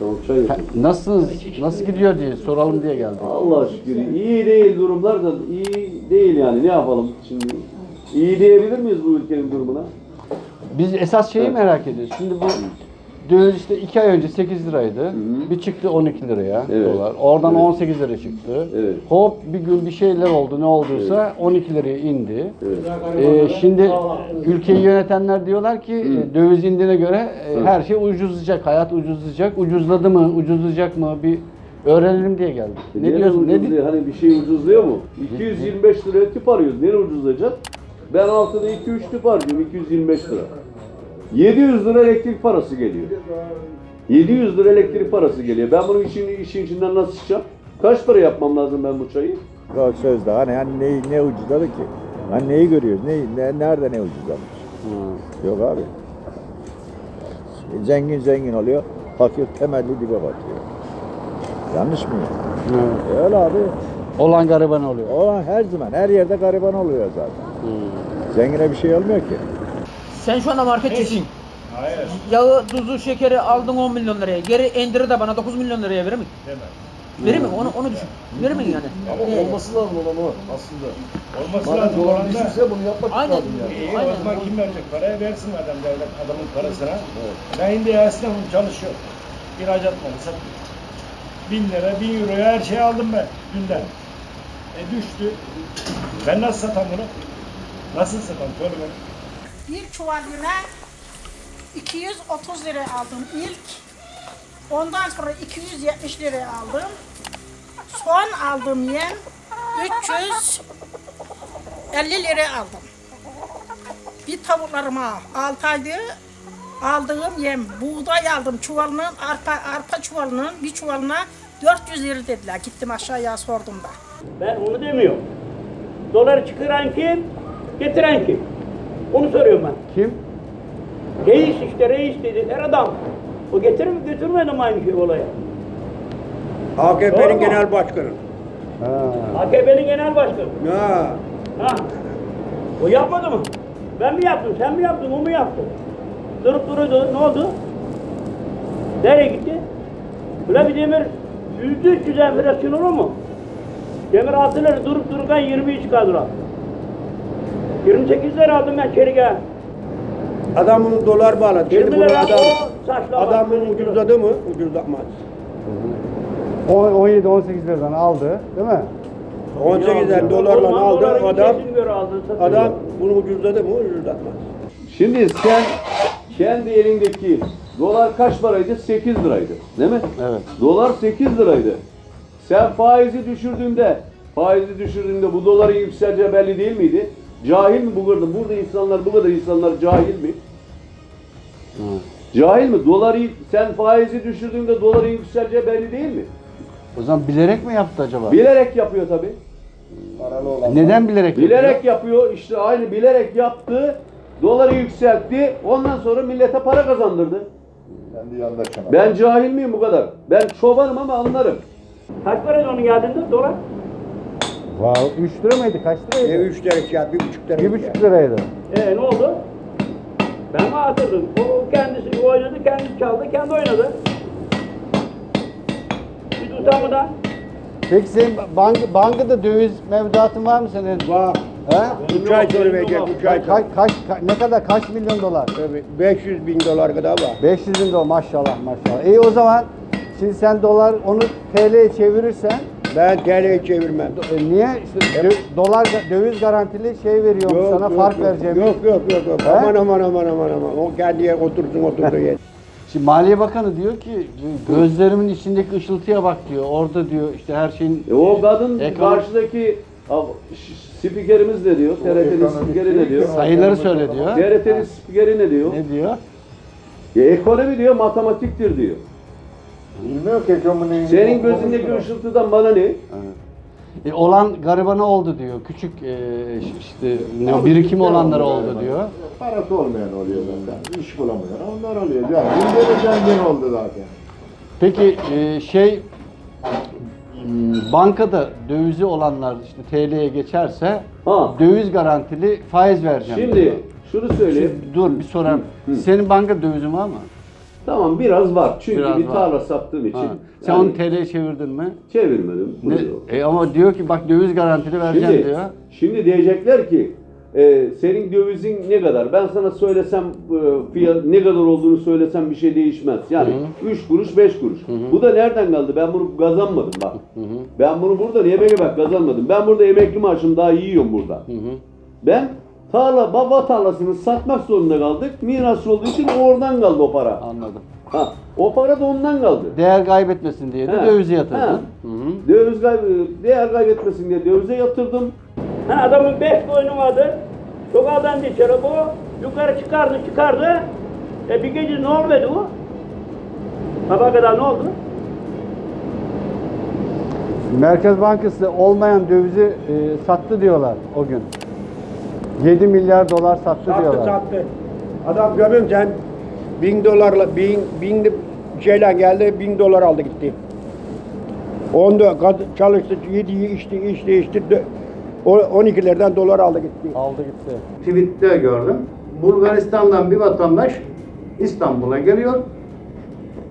Tamam çay yapayım. Nasılsınız? Nasıl gidiyor diye soralım diye geldik. Allah şükür iyi değil durumlar da iyi değil yani ne yapalım şimdi. İyi diyebilir miyiz bu ülkenin durumuna? Biz esas şeyi merak ediyoruz. Şimdi bu döviz işte 2 ay önce 8 liraydı. Bir çıktı 12 liraya Evet. dolar. Oradan Evet. 18 lira çıktı. Evet. Hop bir gün bir şeyler oldu ne olduysa 12 liraya indi. Ee, şimdi ülkeyi yönetenler diyorlar ki e, döviz indiğine göre e, her şey ucuzlayacak, hayat ucuzlayacak. Ucuzladı mı, ucuzlayacak mı bir öğrenelim diye geldik. Ne Nereye diyorsun? Ne di- ucuzluyor? Hani bir şey ucuzluyor mu? 225 liraya tüp arıyoruz. Nereye ucuzlayacak? Ben haftada 2-3 tüp harcıyorum 225 lira. 700 lira elektrik parası geliyor. 700 lira elektrik parası geliyor. Ben bunun işin, işin içinden nasıl çıkacağım? Kaç para yapmam lazım ben bu çayı? O sözde hani, hani ne, ne ucuzladı ki? Hani neyi görüyoruz? Ne, ne, nerede ne ucuzlamış? Yok abi. Zengin zengin oluyor, fakir temelli dibe batıyor. Yanlış mı? E öyle abi. Olan gariban oluyor. O her zaman, her yerde gariban oluyor zaten. Zengine bir şey olmuyor ki. Sen şu anda marketçisin. Hayır. Yağı, tuzu, şekeri aldın 10 milyon liraya. Geri endiri de bana 9 milyon liraya verir mi? Demem. Verir mi? Onu, onu düşün. Verir mi yani? Ee, Olması lazım olan o aslında. Olması Madem lazım. dolar olan da- düşürse bunu yapmak Aynen. lazım yani. İyi Aynen. o zaman kim verecek parayı versin adam devlet adamın parasına. Ben şimdi esnafım çalışıyor. İhracat malı sattım. Bin lira, bin euroya her şeyi aldım ben dünden. E düştü. Ben nasıl satam bunu? Nasıl satam? Söyle bana. Bir çuval yüne 230 lira aldım ilk. Ondan sonra 270 lira aldım. Son aldığım yem 350 lira aldım. Bir tavuklarıma 6 ayda aldığım yem buğday aldım çuvalının arpa arpa çuvalının bir çuvalına 400 lira dediler. Gittim aşağıya sordum da. Ben onu demiyorum. Doları çıkaran kim? Getiren kim? Onu soruyorum ben. Kim? Reis işte reis dedi. Her adam. O getirir mi götürmedi mi aynı şey olaya? Doğru AKP'nin mu? genel başkanı. Ha. AKP'nin genel başkanı. Ya. Ha. O yapmadı mı? Ben mi yaptım? Sen mi yaptın? O mu yaptı? Durup duruyordu. Ne oldu? Nereye gitti? Böyle bir demir yüzde üç yüz enflasyon olur mu? Demir altı lira durup dururken 23 çıkardılar. 28 lira aldım ben çeliğe. Adam bunu dolar bağladı. 20 Şimdi bunu lira adam, o saçla adam bak. bunu ucuzladı mı? Ucuzlatmaz. 17-18 liradan aldı değil mi? 18'den dolarla Osman aldı doların adam. kesin göre. Adam bunu ucuzladı mı? Ucuzlatmaz. Şimdi sen kendi elindeki dolar kaç paraydı? 8 liraydı. Değil mi? Evet. Dolar 8 liraydı. Sen faizi düşürdüğünde, faizi düşürdüğünde bu doların yükseleceği belli değil miydi? Cahil mi bu kadar? Burada insanlar, bu kadar insanlar cahil mi? Cahil mi? Doları sen faizi düşürdüğünde doların yükseleceği belli değil mi? O zaman bilerek mi yaptı acaba? Bilerek yapıyor tabii. Neden bilerek Bilerek yapıyor. işte aynı bilerek yaptı. Doları yükseltti. Ondan sonra millete para kazandırdı. Kendi yandaşına. Ben cahil miyim bu kadar? Ben çobanım ama anlarım. Kaç para onun geldiğinde dolar? Wow, 3 lira mıydı? Kaç E, liraydı? 3 lira kağıt, 1,5 lira. 1,5 liraydı. Ee ne oldu? Ben mi atırdım? O kendisi oynadı, kendi çaldı, kendi oynadı. Biz utanmadan. Peki senin bank, bankada döviz mevduatın var mı senin? Var. He? 3 ay sonra verecek, 3 ay Kaç, kaç, ka- ne kadar kaç milyon dolar? Tabii 500 bin dolar kadar var. 500 bin dolar maşallah maşallah. İyi o zaman şimdi sen dolar onu TL'ye çevirirsen Ben TL'ye çevirmem. e, niye işte dö- dolar döviz garantili şey veriyorum sana fark yok, vereceğim. Yok yok yok. yok. He? Aman aman aman aman aman. O kendi yer otursun oturduğu yer. Şimdi Maliye Bakanı diyor ki gözlerimin içindeki ışıltıya bak diyor. Orada diyor işte her şeyin E o kadın Ekonomi- karşıdaki a- ş- spikerimiz ne diyor? TRT'nin ekonomik spikeri ne değil diyor? ki. sayıları söyle diyor. TRT'nin spikeri ne diyor? Ne diyor? Ya ekonomi diyor, matematiktir diyor. Bilmiyor ki ekonomiyi. Senin gözündeki ışıltıdan bana ne? E, olan garibana oldu diyor. Küçük e, işte ne, birikimi olanlara oldu diyor. Parası olmayan oluyor zaten. İş bulamayan onlar oluyor. Yani bizde de zengin oldu zaten. Peki e, şey m, bankada dövizi olanlar işte TL'ye geçerse Ha. döviz garantili faiz vereceğim. diyor. Şimdi şunu söyleyeyim. Şimdi dur bir sorayım. Senin banka dövizin var mı? Tamam biraz var. Çünkü Biraz bir var. tarla sattığım için. Ha. Sen onu TL'ye çevirdin mi? çevirmedim. Ne? E ama diyor ki bak döviz garantili vereceğim Şimdi, diyor. şimdi diyecekler ki e, senin dövizin ne kadar? Ben sana söylesem e, fiyat ne kadar olduğunu söylesem bir şey değişmez. Yani 3 kuruş 5 kuruş. Bu da nereden geldi? Ben bunu kazanmadım bak. Ben bunu burada yemeğe bak kazanmadım. Ben burada emekli maaşımı daha yiyorum burada. Ben tarla baba tarlasını satmak zorunda kaldık. Miras olduğu için oradan kaldı o para. Anladım. Ha, o para da ondan kaldı. Değer kaybetmesin diye de He. dövize yatırdın. Hı hı. Döviz kay- değer kaybetmesin diye dövize yatırdım. Ha, adamın beş koyunu vardı. Sokaktan dışarı bu. Yukarı çıkardı çıkardı. E bir gece ne oldu o? Sabah kadar ne oldu? Merkez Bankası olmayan dövizi e, sattı diyorlar o gün. 7 milyar dolar sattı, Sattı diyorlar. sattı. Adam görüyorum sen bin dolarla bin bin şeyle geldi bin dolar aldı gitti. Onda kad- çalıştı, yedi, içti, içti, içti. dö- O 12'lerden dolar aldı gitti. Aldı gitti. tweette gördüm. Bulgaristan'dan bir vatandaş İstanbul'a geliyor.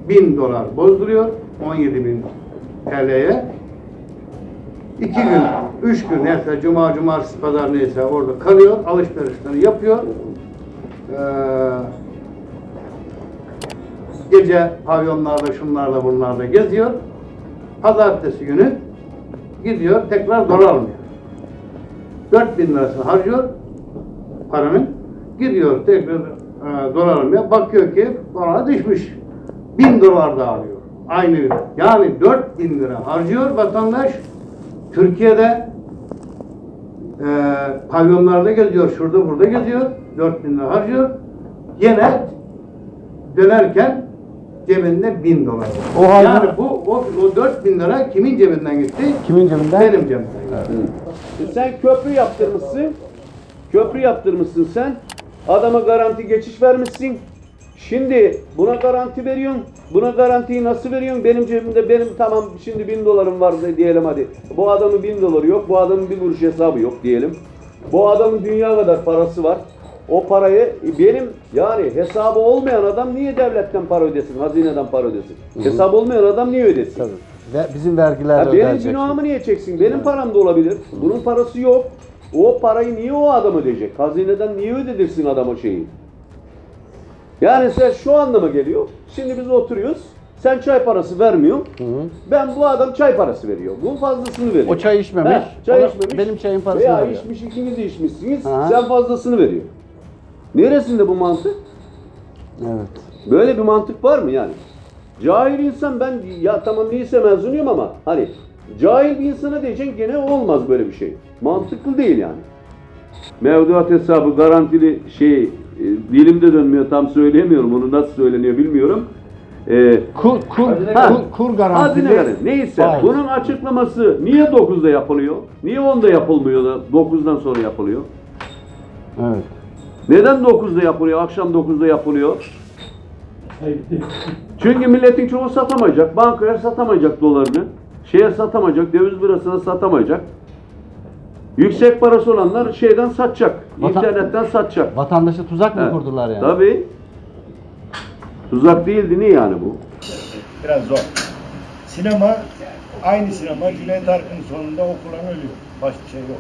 1000 dolar bozduruyor. 17 bin TL'ye. İki gün, üç gün neyse cuma, cumartesi, pazar neyse orada kalıyor. Alışverişlerini yapıyor. Ee, gece pavyonlarda, şunlarda, bunlarda geziyor. Pazartesi günü gidiyor tekrar dolar almıyor. 4000 lirasını harcıyor paranın. Gidiyor tekrar e, dolar almaya. Bakıyor ki dolar düşmüş. 1000 dolar da alıyor. Aynı. Yani 4000 lira harcıyor vatandaş. Türkiye'de e, pavyonlarda geziyor. Şurada burada geziyor. 4000 lira harcıyor. Yine dönerken cebinde 1000 dolar. var. O halde- yani bu o, o 4000 lira kimin cebinden gitti? Kimin cebinden? Benim cebimden gitti. E Sen köprü yaptırmışsın. Köprü yaptırmışsın sen. Adama garanti geçiş vermişsin. Şimdi buna garanti veriyorsun. Buna garantiyi nasıl veriyorsun? Benim cebimde benim tamam şimdi bin dolarım var diyelim hadi. Bu adamın bin doları yok. Bu adamın bir kuruş hesabı yok diyelim. Bu adamın dünya kadar parası var. O parayı benim yani hesabı olmayan adam niye devletten para ödesin? Hazineden para ödesin. Hesabı olmayan adam niye ödesin? Tabii. Ve bizim vergiler Ha, benim günahımı niye çeksin? Benim param da olabilir. Bunun parası yok. O parayı niye o adam ödeyecek? Hazineden niye ödedirsin adama şeyi? Yani sen şu anlama geliyor. Şimdi biz oturuyoruz. Sen çay parası vermiyorsun. Ben bu adam çay parası veriyor. Bunun fazlasını veriyor. O çay içmemiş. Ha, çay içmemiş. benim çayın parasını Veya veriyor. içmiş ikiniz de içmişsiniz. Aha. Sen fazlasını veriyor. Neresinde bu mantık? Evet. Böyle bir mantık var mı yani? Cahil insan ben ya tamam lise mezunuyum ama hani cahil bir insana diyeceksin gene olmaz böyle bir şey. Mantıklı değil yani. Mevduat hesabı garantili şey e, dilimde dönmüyor tam söyleyemiyorum onu nasıl söyleniyor bilmiyorum. E, Kur, kur, Ha, kur, kur garantili. Hazine garanti. Neyse faiz. bunun açıklaması niye 9'da yapılıyor? Niye 10'da yapılmıyor da 9'dan sonra yapılıyor? Evet. Neden 9'da yapılıyor? Akşam 9'da yapılıyor. Çünkü milletin çoğu satamayacak. Bankaya satamayacak dolarını. Şeye satamayacak. Döviz birasına satamayacak. Yüksek parası olanlar şeyden satacak. Vatan- internetten satacak. Vatandaşa tuzak mı Evet. kurdular yani? Tabii. Tuzak değildi niye yani bu? Biraz zor. Sinema, aynı sinema Cüneyt Arkın sonunda okulan ölüyor. Başka şey yok.